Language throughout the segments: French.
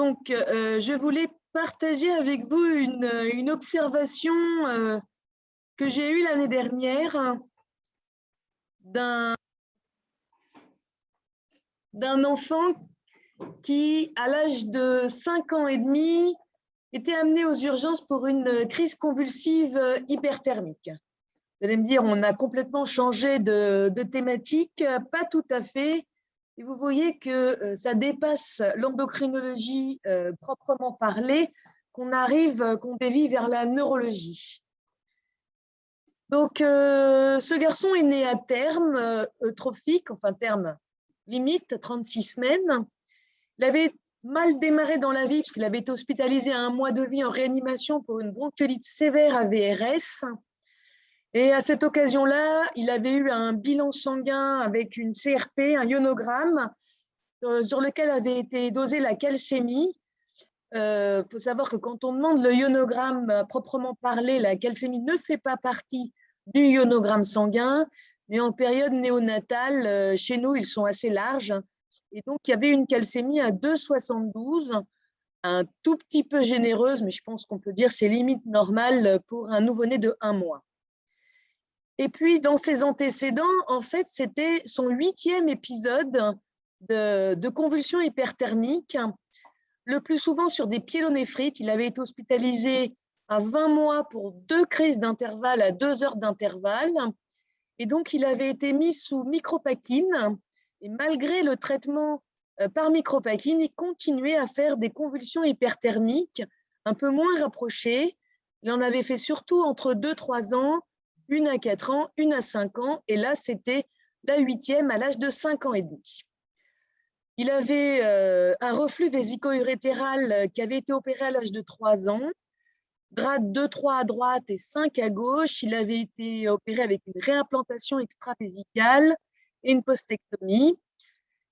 Donc, je voulais partager avec vous une, observation que j'ai eue l'année dernière d'un enfant qui, à l'âge de 5 ans et demi, était amené aux urgences pour une crise convulsive hyperthermique. Vous allez me dire, on a complètement changé de, thématique, pas tout à fait. Et vous voyez que euh, ça dépasse l'endocrinologie euh, proprement parlée, qu'on arrive, qu'on dévie vers la neurologie. Donc, euh, ce garçon est né à terme eutrophique, enfin terme limite, 36 semaines. Il avait mal démarré dans la vie puisqu'il avait été hospitalisé à un mois de vie en réanimation pour une bronchiolite sévère à VRS. Et à cette occasion-là, il avait eu un bilan sanguin avec une CRP, un ionogramme, euh, sur lequel avait été dosée la calcémie. Il euh, faut savoir que quand on demande le ionogramme proprement parlé, la calcémie ne fait pas partie du ionogramme sanguin, mais en période néonatale, euh, chez nous, ils sont assez larges. Et donc, il y avait une calcémie à 2,72, un tout petit peu généreuse, mais je pense qu'on peut dire c'est limite normal pour un nouveau-né de un mois. Et puis, dans ses antécédents, en fait, c'était son huitième épisode de, de convulsion hyperthermique, le plus souvent sur des pyélonéphrites. Il avait été hospitalisé à 20 mois pour deux crises d'intervalle à deux heures d'intervalle. Et donc, il avait été mis sous micropakine. Et malgré le traitement euh, par micropakine, il continuait à faire des convulsions hyperthermiques un peu moins rapprochées. Il en avait fait surtout entre 2-3 ans une à 4 ans, une à 5 ans, et là, c'était la huitième à l'âge de 5 ans et demi. Il avait euh, un reflux vésico-urétéral euh, qui avait été opéré à l'âge de 3 ans, grade 2, 3 à droite et 5 à gauche. Il avait été opéré avec une réimplantation extravésicale et une postectomie.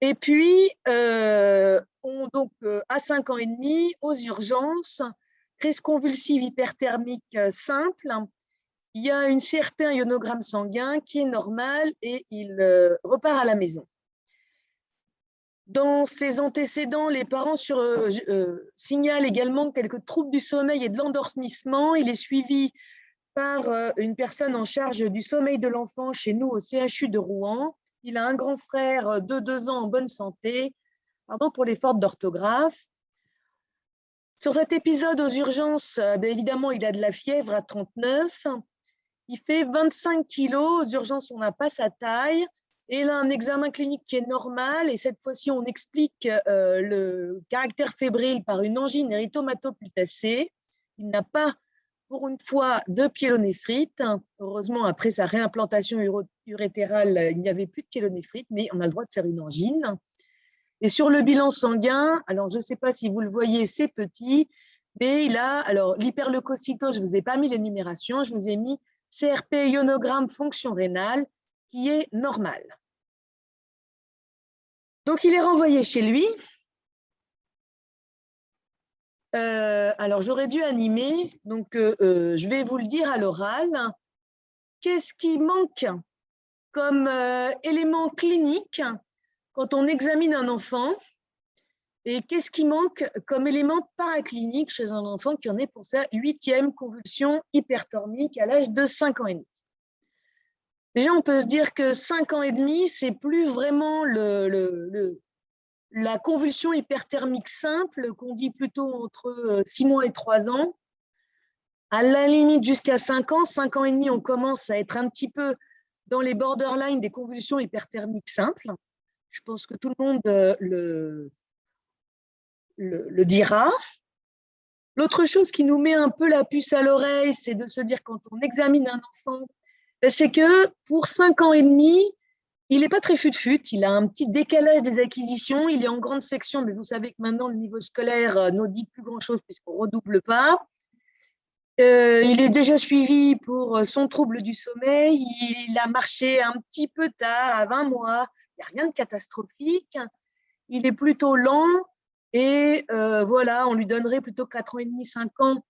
Et puis, euh, on, donc, à 5 ans et demi, aux urgences, crise convulsive hyperthermique simple, il y a une CRP, un ionogramme sanguin qui est normal et il euh, repart à la maison. Dans ses antécédents, les parents euh, euh, signalent également quelques troubles du sommeil et de l'endormissement. Il est suivi par une personne en charge du sommeil de l'enfant chez nous au CHU de Rouen. Il a un grand frère de deux ans en bonne santé. Pardon pour les d'orthographe. Sur cet épisode aux urgences, évidemment, il a de la fièvre à 39. Il fait 25 kilos, aux urgences, on n'a pas sa taille. Et a un examen clinique qui est normal. Et cette fois-ci, on explique euh, le caractère fébrile par une angine éritomatoputacée. Il n'a pas, pour une fois, de pyélonéphrite. Heureusement, après sa réimplantation urétérale, il n'y avait plus de pyélonéphrite, mais on a le droit de faire une angine. Et sur le bilan sanguin, alors je ne sais pas si vous le voyez, c'est petit, mais il a, alors l'hyperleucocytose, je ne vous ai pas mis les numérations, je vous ai mis CRP ionogramme fonction rénale qui est normal. Donc, il est renvoyé chez lui. Euh, alors, j'aurais dû animer, donc euh, euh, je vais vous le dire à l'oral. Qu'est-ce qui manque comme élément clinique quand on examine un enfant? Et qu'est-ce qui manque comme élément paraclinique chez un enfant qui en est pour sa huitième convulsion hyperthermique à l'âge de 5 ans et demi? Déjà, on peut se dire que 5 ans et demi, c'est plus vraiment le, la convulsion hyperthermique simple qu'on dit plutôt entre 6 mois et 3 ans. À la limite, jusqu'à 5 ans, 5 ans et demi, on commence à être un petit peu dans les borderlines des convulsions hyperthermiques simples. Je pense que tout le monde euh, le, dira. L'autre chose qui nous met un peu la puce à l'oreille, c'est de se dire quand on examine un enfant, ben, c'est que pour 5 ans et demi, il n'est pas très fut-fut, il a un petit décalage des acquisitions, il est en grande section, mais vous savez que maintenant le niveau scolaire euh, ne dit plus grand-chose puisqu'on ne redouble pas. Euh, il est déjà suivi pour euh, son trouble du sommeil, il a marché un petit peu tard, à 20 mois, il n'y a rien de catastrophique, il est plutôt lent, et euh, voilà, on lui donnerait plutôt 4 ans et demi, 5 ans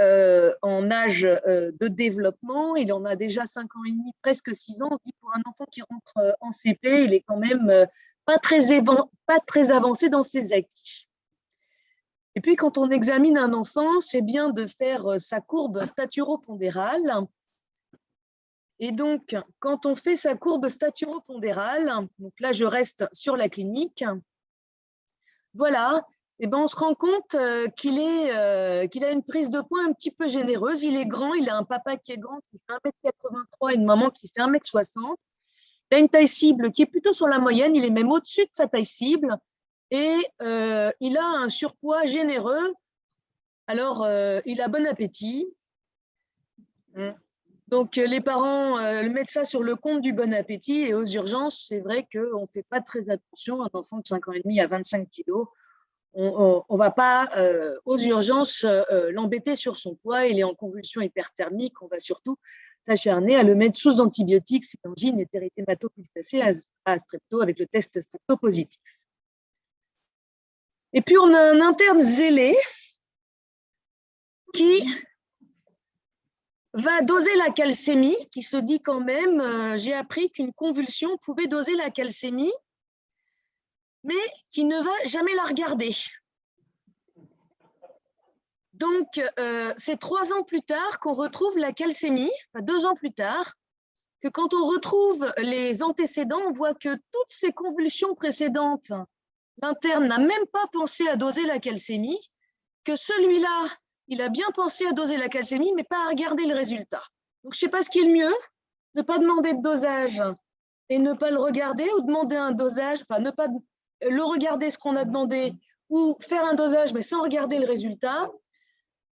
euh, en âge euh, de développement. Il en a déjà 5 ans et demi, presque 6 ans. On dit pour un enfant qui rentre en CP, il est quand même pas très, pas très avancé dans ses acquis. Et puis, quand on examine un enfant, c'est bien de faire sa courbe staturopondérale. Et donc, quand on fait sa courbe staturopondérale, donc là, je reste sur la clinique, voilà, et ben, on se rend compte qu'il qu'il a une prise de poids un petit peu généreuse. Il est grand, il a un papa qui est grand, qui fait 1m83 et une maman qui fait 1m60. Il a une taille cible qui est plutôt sur la moyenne, il est même au-dessus de sa taille cible et euh, il a un surpoids généreux. Alors, euh, il a bon appétit. Donc, les parents euh, mettent ça sur le compte du bon appétit et aux urgences, c'est vrai qu'on ne fait pas très attention. Un enfant de 5 ans et demi à 25 kilos, on ne va pas aux urgences l'embêter sur son poids. Il est en convulsion hyperthermique. On va surtout s'acharner à le mettre sous antibiotiques, cytangine et téréthématopulsacée à strepto avec le test strepto positif. Et puis, on a un interne zélé qui va doser la calcémie, qui se dit quand même, euh, j'ai appris qu'une convulsion pouvait doser la calcémie, mais qui ne va jamais la regarder. Donc, euh, c'est trois ans plus tard qu'on retrouve la calcémie, deux ans plus tard, que quand on retrouve les antécédents, on voit que toutes ces convulsions précédentes l'interne n'a même pas pensé à doser la calcémie, que celui-là, il a bien pensé à doser la calcémie, mais pas à regarder le résultat. Donc, je ne sais pas ce qui est le mieux, ne pas demander de dosage et ne pas le regarder, ou demander un dosage, enfin, ne pas le regarder ce qu'on a demandé, ou faire un dosage, mais sans regarder le résultat.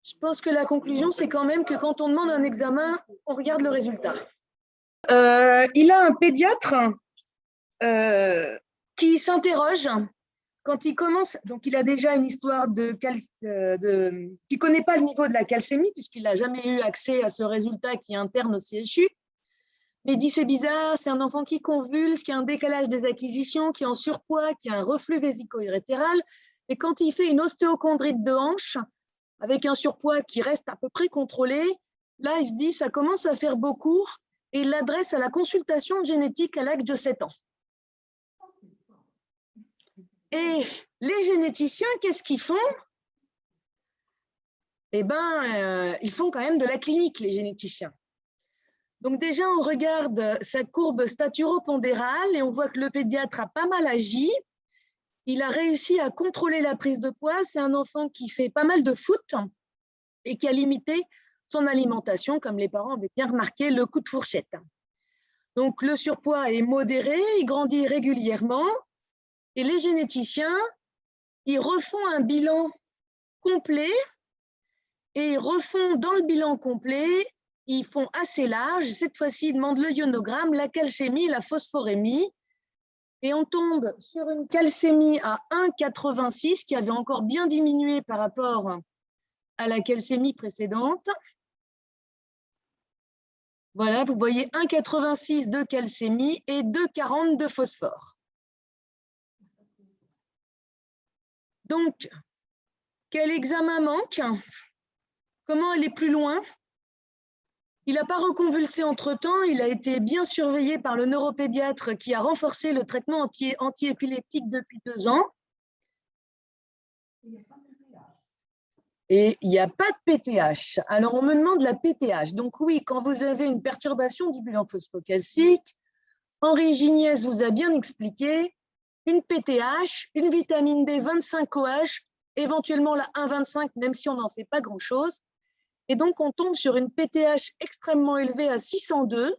Je pense que la conclusion, c'est quand même que quand on demande un examen, on regarde le résultat. Euh, il a un pédiatre euh, qui s'interroge quand il commence, donc il a déjà une histoire de, euh, qui connaît pas le niveau de la calcémie puisqu'il n'a jamais eu accès à ce résultat qui est interne au CHU. Mais il dit c'est bizarre, c'est un enfant qui convulse, qui a un décalage des acquisitions, qui est en surpoids, qui a un reflux vésico-urétéral. Et quand il fait une ostéochondrite de hanche, avec un surpoids qui reste à peu près contrôlé, là, il se dit ça commence à faire beaucoup et il l'adresse à la consultation génétique à l'âge de 7 ans. Et les généticiens, qu'est-ce qu'ils font? Eh bien, euh, ils font quand même de la clinique, les généticiens. Donc déjà, on regarde sa courbe staturopondérale et on voit que le pédiatre a pas mal agi. Il a réussi à contrôler la prise de poids. C'est un enfant qui fait pas mal de foot et qui a limité son alimentation, comme les parents avaient bien remarqué, le coup de fourchette. Donc le surpoids est modéré, il grandit régulièrement, et les généticiens, ils refont un bilan complet et ils refont dans le bilan complet, ils font assez large. Cette fois-ci, ils demandent le ionogramme, la calcémie, la phosphorémie. Et on tombe sur une calcémie à 1,86 qui avait encore bien diminué par rapport à la calcémie précédente. Voilà, vous voyez 1,86 de calcémie et 2,40 de phosphore. Donc, quel examen manque? Comment aller plus loin? Il n'a pas reconvulsé entre-temps, il a été bien surveillé par le neuropédiatre qui a renforcé le traitement anti-épileptique depuis deux ans. Et il n'y a pas de PTH. Alors, on me demande la PTH. Donc oui, quand vous avez une perturbation du bilan phosphocalcique, Henri Gignès vous a bien expliqué, une PTH, une vitamine D 25OH, éventuellement la 1,25, même si on n'en fait pas grand-chose. Et donc, on tombe sur une PTH extrêmement élevée à 602,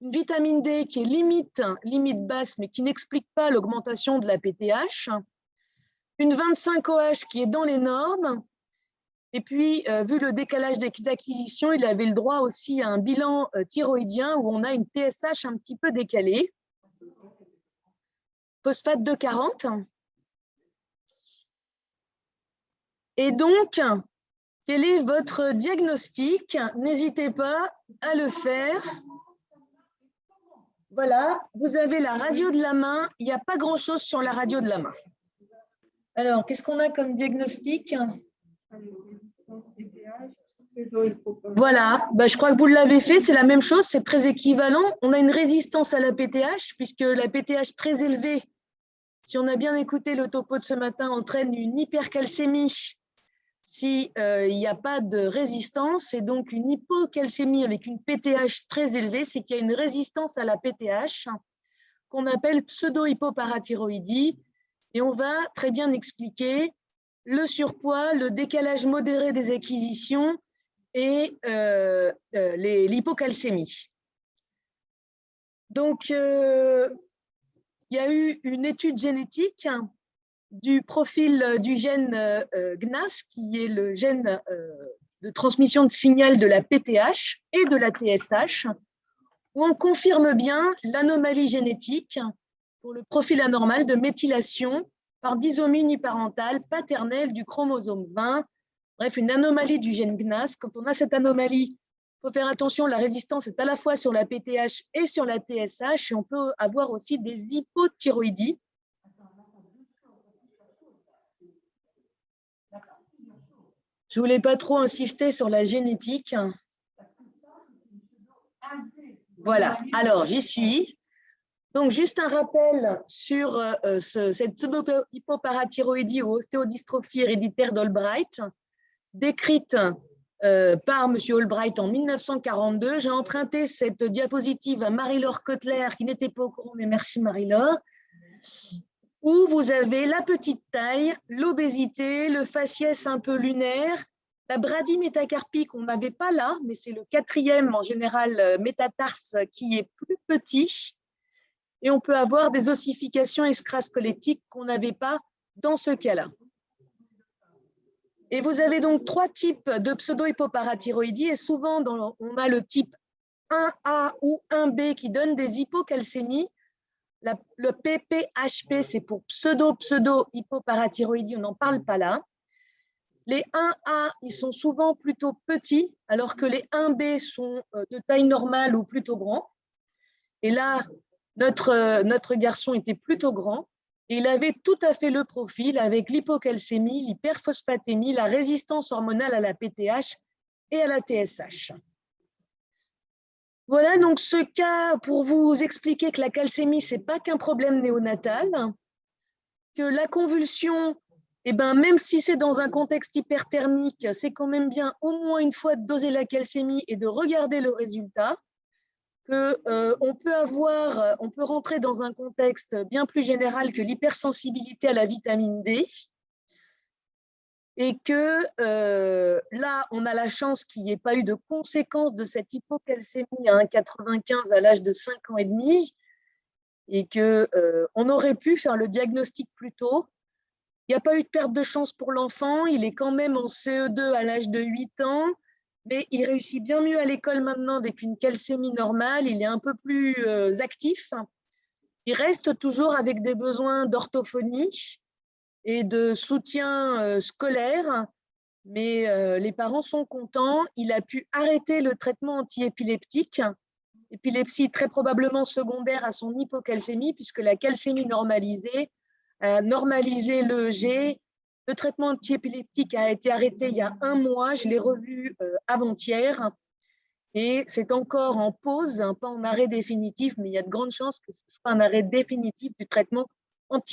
une vitamine D qui est limite, limite basse, mais qui n'explique pas l'augmentation de la PTH, une 25OH qui est dans les normes, et puis, euh, vu le décalage des acquisitions, il avait le droit aussi à un bilan euh, thyroïdien où on a une TSH un petit peu décalée phosphate de 40. Et donc, quel est votre diagnostic? N'hésitez pas à le faire. Voilà, vous avez la radio de la main. Il n'y a pas grand-chose sur la radio de la main. Alors, qu'est-ce qu'on a comme diagnostic? Voilà, bah, je crois que vous l'avez fait, c'est la même chose, c'est très équivalent. On a une résistance à la PTH, puisque la PTH très élevée si on a bien écouté le topo de ce matin, entraîne une hypercalcémie s'il n'y a pas de résistance, et donc une hypocalcémie avec une PTH très élevée, c'est qu'il y a une résistance à la PTH qu'on appelle pseudo-hypoparathyroïdie, et on va très bien expliquer le surpoids, le décalage modéré des acquisitions et euh, euh, l'hypocalcémie. Donc, euh, il y a eu une étude génétique du profil du gène GNAS, qui est le gène de transmission de signal de la PTH et de la TSH, où on confirme bien l'anomalie génétique pour le profil anormal de méthylation par disomie uniparentale paternelle du chromosome 20. Bref, une anomalie du gène GNAS. Quand on a cette anomalie, il faut faire attention, la résistance est à la fois sur la PTH et sur la TSH, et on peut avoir aussi des hypothyroïdies. Je ne voulais pas trop insister sur la génétique. Voilà, alors j'y suis. Donc, juste un rappel sur euh, cette pseudo-hypoparathyroïdie ou ostéodystrophie héréditaire d'Albright, décrite euh, par M. Albright en 1942. J'ai emprunté cette diapositive à Marie-Laure Kotler, qui n'était pas au courant, mais merci Marie-Laure, où vous avez la petite taille, l'obésité, le faciès un peu lunaire, la bradie métacarpique, on n'avait pas là, mais c'est le quatrième en général métatarse qui est plus petit, et on peut avoir des ossifications extrasquelettiques qu'on n'avait pas dans ce cas-là. Et vous avez donc trois types de pseudo-hypoparathyroïdie et souvent on a le type 1A ou 1B qui donne des hypocalcémies. le PPHP, c'est pour pseudo-pseudo-hypoparathyroïdie, on n'en parle pas là. Les 1A, ils sont souvent plutôt petits, alors que les 1B sont euh, de taille normale ou plutôt grands. Et là, notre, euh, notre garçon était plutôt grand il avait tout à fait le profil avec l'hypocalcémie, l'hyperphosphatémie, la résistance hormonale à la PTH et à la TSH. Voilà donc ce cas pour vous expliquer que la calcémie, ce n'est pas qu'un problème néonatal, que la convulsion, eh ben, même si c'est dans un contexte hyperthermique, c'est quand même bien au moins une fois de doser la calcémie et de regarder le résultat qu'on euh, peut avoir, euh, on peut rentrer dans un contexte bien plus général que l'hypersensibilité à la vitamine D, et que euh, là, on a la chance qu'il n'y ait pas eu de conséquences de cette hypocalcémie à 1,95 à l'âge de 5 ans et demi, et qu'on on aurait pu faire le diagnostic plus tôt. Il n'y a pas eu de perte de chance pour l'enfant, il est quand même en CE2 à l'âge de 8 ans, mais il réussit bien mieux à l'école maintenant avec une calcémie normale, il est un peu plus euh, actif. Il reste toujours avec des besoins d'orthophonie et de soutien euh, scolaire, mais euh, les parents sont contents. Il a pu arrêter le traitement antiépileptique, épilepsie très probablement secondaire à son hypocalcémie, puisque la calcémie normalisée a normalisé le G le traitement antiépileptique a été arrêté il y a un mois, je l'ai revu euh, avant-hier, et c'est encore en pause, hein, pas en arrêt définitif, mais il y a de grandes chances que ce soit un arrêt définitif du traitement